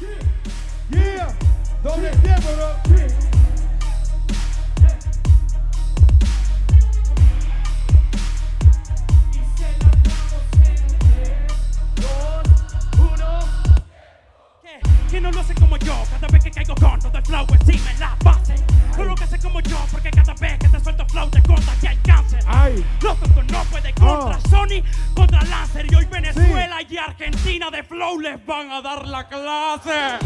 Yeah. ¿Quién no lo hace como yo? Cada vez que caigo con todo el flow encima en la base. No lo que hace como yo, porque cada vez que Venezuela y Argentina de flow les van a dar la clase.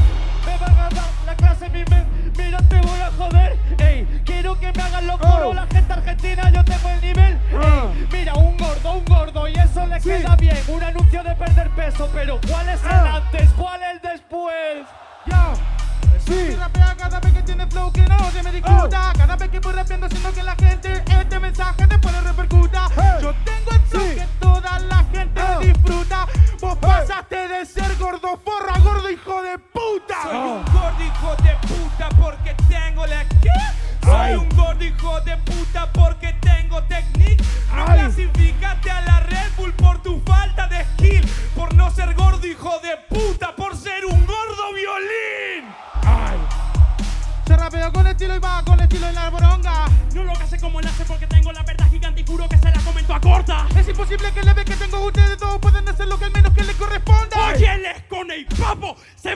Me van a dar la clase, mi men. Mira, te voy a joder. Ey, quiero que me hagan los Oh. coros. La gente argentina, yo tengo el nivel. Ah. Ey, mira, un gordo, un gordo. Y eso le Sí. queda bien. Un anuncio de perder peso. Pero ¿cuál es el Ah. antes? ¿Cuál el después? ya. Sí. rapea cada vez que tiene flow que no se me discuta Cada vez que voy rapeando siento que la gente este de puta Soy Ah. un gordo hijo de puta porque tengo la qué? Soy Ay. un gordo hijo de puta porque tengo technique. No Ay. clasificaste a la Red Bull por tu falta de skill, por no ser gordo hijo de puta, por ser un gordo violín. Ay, Se rapeo con estilo y va con estilo en la boronga No lo que hace como nace porque tengo la verdad gigante y juro que se la comento a corta. Es imposible que le ve que tengo ustedes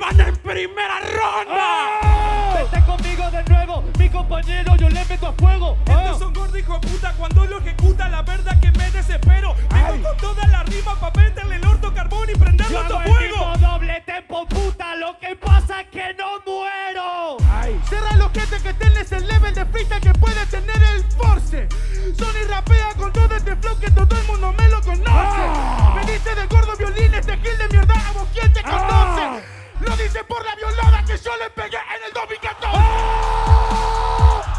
van en primera ronda. Ah. Vete conmigo de nuevo, mi compañero. Yo le meto a fuego. Ah. Estos son gordos hijo de puta cuando lo ejecuta, la verdad que me desespero. Vengo Ay. con toda la rima pa' meterle el orto carbón y prenderlo a el fuego. mismo doble tempo, puta. Lo que pasa es que no muero. ay. Cierra los gente que tenés el level de freestyle que puede tener el force. Sony rapea con todo este flow que todo el mundo me lo conoce. Ah. Me dice de gordo violín, este gil de mierda, a vos quién te Ah. Lo dice por la violada que yo le pegué en el 2014.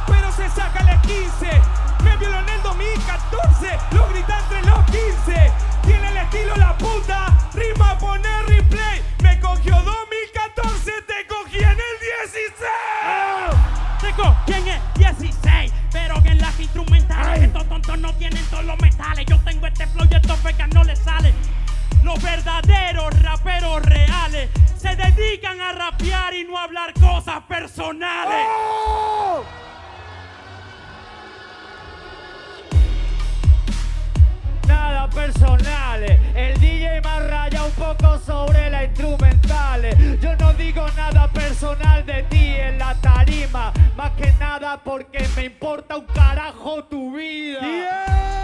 pero se saca la 15. Me violó en el 2014, lo grita entre los 15. Tiene el estilo la puta, rima poner replay. Me cogió 2014, te cogí en el 16. Te cogí en el 16, pero que en las instrumentales Ay. estos tontos no tienen todos los metales. Yo tengo este flow y estos no les sale. Los verdaderos raperos y no hablar cosas personales. Nada personales, el DJ más raya un poco sobre la instrumentales. Yo no digo nada personal de ti en la tarima, más que nada porque me importa un carajo tu vida.